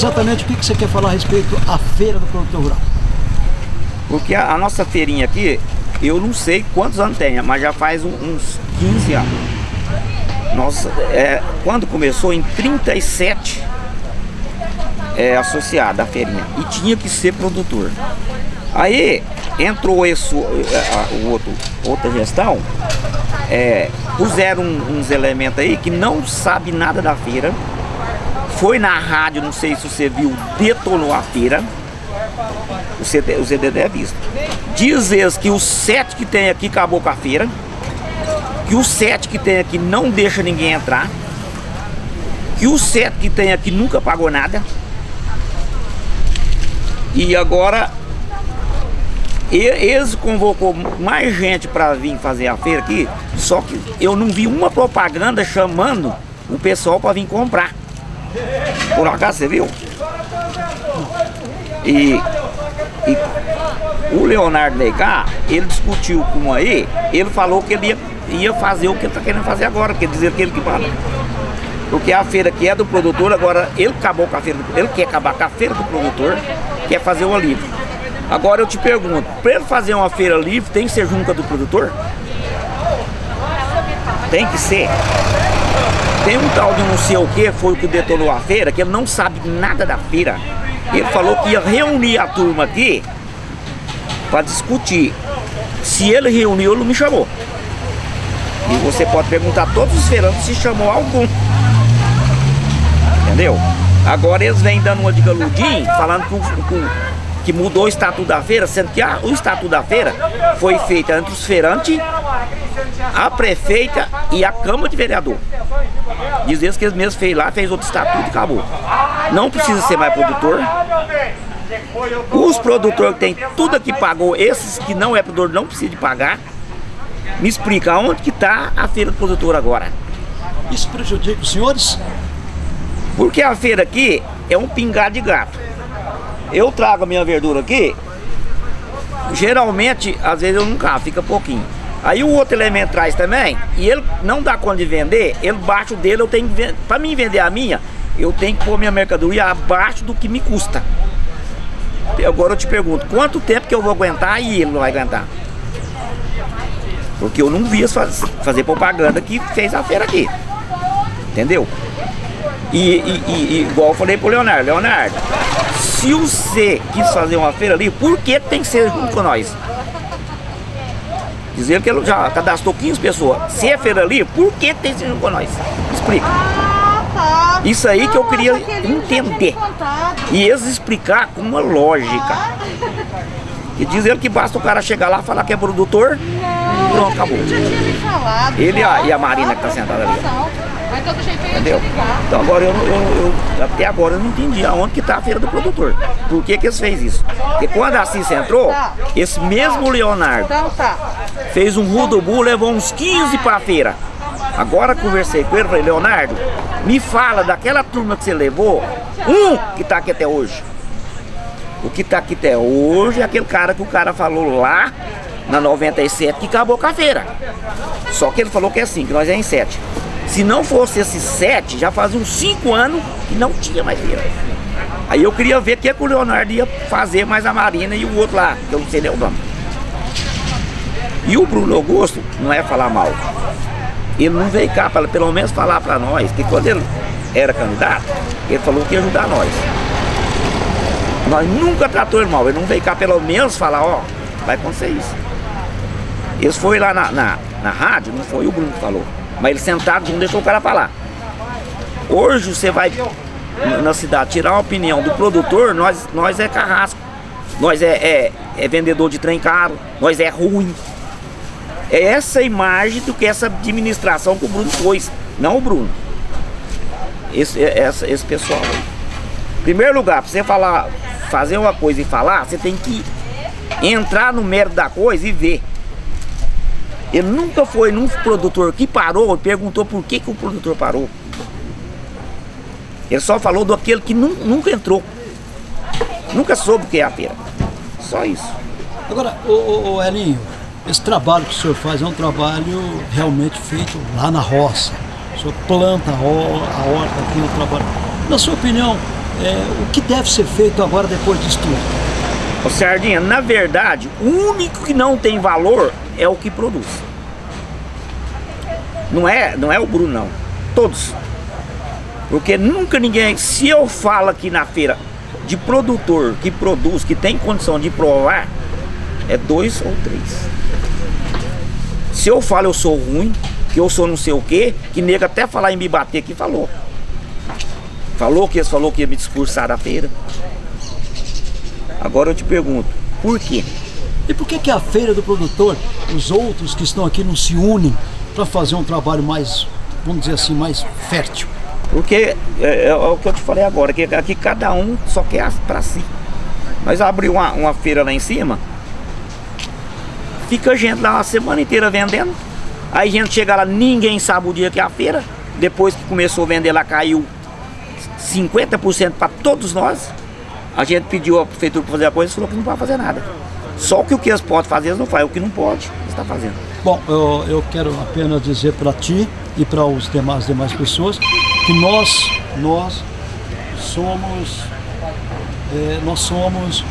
exatamente o que você quer falar a respeito à feira do produtor rural? Porque a, a nossa feirinha aqui, eu não sei quantos anos tem, mas já faz um, uns 15 anos. Nossa, é, quando começou em 37 é, associada à feirinha e tinha que ser produtor. Aí entrou esse, é, o outro, outra gestão, é, puseram uns elementos aí que não sabe nada da feira. Foi na rádio, não sei se você viu, detonou a feira. O CD, o CD é visto. Diz eles que os sete que tem aqui acabou com a feira. Que os sete que tem aqui não deixa ninguém entrar. Que os sete que tem aqui nunca pagou nada. E agora eles convocou mais gente para vir fazer a feira aqui, só que eu não vi uma propaganda chamando o pessoal para vir comprar. Por acaso você viu? E, e o Leonardo Neicá, ele discutiu com aí, ele falou que ele ia, ia fazer o que ele está querendo fazer agora, quer dizer que ele que fala. Porque a feira que é do produtor, agora ele acabou com a feira, do, ele quer acabar com a feira do produtor, quer fazer o alívio. Agora eu te pergunto, para ele fazer uma feira livre, tem que ser junca do produtor? Tem que ser. Tem um tal de não sei o que, foi o que detonou a feira, que ele não sabe nada da feira. Ele falou que ia reunir a turma aqui para discutir. Se ele reuniu, ele me chamou. E você pode perguntar a todos os feirantes se chamou algum. Entendeu? Agora eles vêm dando uma de falando com, com que mudou o estatuto da feira, sendo que a, o estatuto da feira foi feito entre os feirantes, a prefeita e a Câmara de Vereador. Diz eles que eles mesmos fez lá, fez outro estatuto e acabou. Não precisa ser mais produtor. Os produtores que tem tudo aqui pagou, esses que não é produtor não precisa de pagar. Me explica onde que está a feira do produtor agora. Isso prejudica os senhores? Porque a feira aqui é um pingar de gato eu trago a minha verdura aqui, geralmente, às vezes eu nunca, fica pouquinho. Aí o outro elemento traz também, e ele não dá conta de vender, ele baixo dele eu tenho que para mim vender a minha, eu tenho que pôr minha mercadoria abaixo do que me custa. Agora eu te pergunto, quanto tempo que eu vou aguentar e ele não vai aguentar? Porque eu não vi fazer propaganda que fez a feira aqui. Entendeu? E, e, e, igual eu falei pro Leonardo, Leonardo, se você quis fazer uma feira ali, por que tem que ser junto com nós? Dizer que ele já cadastrou 15 pessoas. Se é feira ali, por que tem que ser junto com nós? Explica. Ah, tá. Isso aí que eu queria entender. E eles explicar com uma lógica. E diz ele que basta o cara chegar lá falar que é produtor, não, pronto, acabou. Ele a, e a Marina que tá sentada ali. Mas todo jeito Entendeu? Então agora eu, eu, eu, até agora eu não entendi aonde que tá a feira do produtor. Por que que eles fez isso? Porque quando a Cissa entrou, esse mesmo Leonardo então tá. fez um rudubu, levou uns 15 para a feira. Agora conversei com ele, falei, Leonardo, me fala daquela turma que você levou, um que tá aqui até hoje. O que tá aqui até hoje é aquele cara que o cara falou lá na 97 que acabou com a feira. Só que ele falou que é assim, que nós é em 7. Se não fosse esses 7, já faz uns 5 anos que não tinha mais feira. Aí eu queria ver o que, que o Leonardo ia fazer mais a Marina e o outro lá, que eu não sei nem o nome. E o Bruno Augusto, não é falar mal, ele não veio cá para pelo menos falar para nós, que quando ele era candidato, ele falou que ia ajudar nós. Nós nunca tratou ele mal, ele não veio cá pelo menos falar, ó, vai acontecer isso. Eles foi lá na, na, na rádio, não foi o Bruno que falou. Mas ele sentado não deixou o cara falar. Hoje você vai na cidade tirar uma opinião do produtor, nós, nós é carrasco. Nós é, é, é vendedor de trem caro, nós é ruim. É essa imagem do que essa administração que o Bruno pôs, não o Bruno. Esse, é, essa, esse pessoal aí. Primeiro lugar, para você falar, fazer uma coisa e falar, você tem que entrar no mérito da coisa e ver. Ele nunca foi num produtor que parou e perguntou por que, que o produtor parou. Ele só falou do aquele que nunca entrou. Nunca soube o que é a feira. Só isso. Agora, o, o Elinho, esse trabalho que o senhor faz é um trabalho realmente feito lá na roça. O senhor planta a, horta aqui, o trabalho. Na sua opinião, É, o que deve ser feito agora depois disso tudo? Ô Sardinha, na verdade, o único que não tem valor é o que produz. Não é, não é o Bruno, não. Todos. Porque nunca ninguém... Se eu falo aqui na feira de produtor que produz, que tem condição de provar, é dois ou três. Se eu falo eu sou ruim, que eu sou não sei o quê, que nega até falar em me bater aqui, falou. Falou que eles falou que ia me discursar da feira. Agora eu te pergunto, por quê? E por que, que a feira do produtor, os outros que estão aqui não se unem para fazer um trabalho mais, vamos dizer assim, mais fértil? Porque é, é, é, o que eu te falei agora, que aqui cada um só quer para si. Mas abriu uma, uma feira lá em cima, fica gente lá a semana inteira vendendo. Aí a gente chega lá, ninguém sabe o dia que é a feira. Depois que começou a vender lá, caiu 50% para todos nós. A gente pediu a prefeitura para fazer a coisa e falou que não pode fazer nada. Só que o que eles podem fazer, eles não fazem. O que não pode, eles estão tá fazendo. Bom, eu, eu quero apenas dizer para ti e para os demais demais pessoas que nós, nós somos, é, nós somos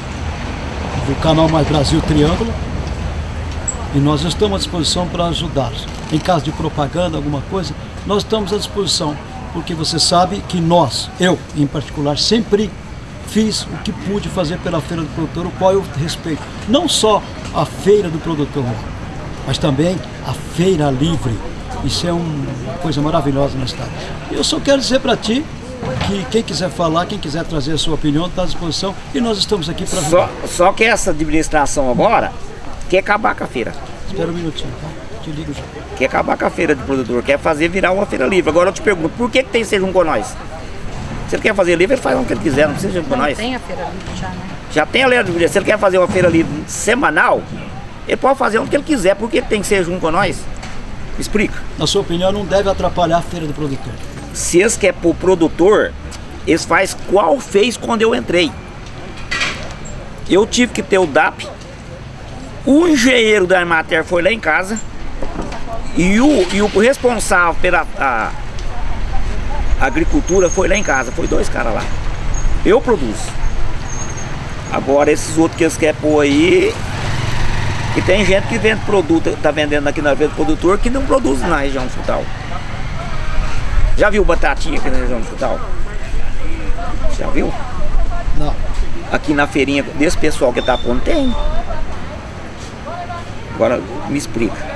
do canal Mais Brasil Triângulo e nós estamos à disposição para ajudar. Em caso de propaganda, alguma coisa, nós estamos à disposição, porque você sabe que nós, eu em particular, sempre fiz o que pude fazer pela Feira do Produtor, o qual eu respeito. Não só a Feira do Produtor, mas também a Feira Livre. Isso é uma coisa maravilhosa na cidade. Eu só quero dizer para ti que quem quiser falar, quem quiser trazer a sua opinião, está à disposição e nós estamos aqui para só, só que essa administração agora quer acabar com a feira. Espera um minutinho, tá? Te ligo já. Quer acabar com a feira de produtor, quer fazer virar uma feira livre. Agora eu te pergunto, por que, que tem que ser junto com nós? Se ele quer fazer livre, ele faz o que ele quiser, não precisa junto com nós. tem a feira livre já, né? Já tem a lei de Se ele quer fazer uma feira livre semanal, ele pode fazer o que ele quiser, por que tem que ser junto com nós? Explica. Na sua opinião, não deve atrapalhar a feira do produtor? Se eles querem pro produtor, eles faz qual fez quando eu entrei. Eu tive que ter o DAP, o engenheiro da Armater foi lá em casa e o, e o responsável pela a agricultura foi lá em casa, foi dois caras lá. Eu produzo. Agora esses outros que eles querem pôr aí, que tem gente que vende produto, tá vendendo aqui na venda do produtor que não produz na região do Futal. Já viu batatinha aqui na região do? Já viu? Não. Aqui na feirinha desse pessoal que tá pondo tem. Agora me explica.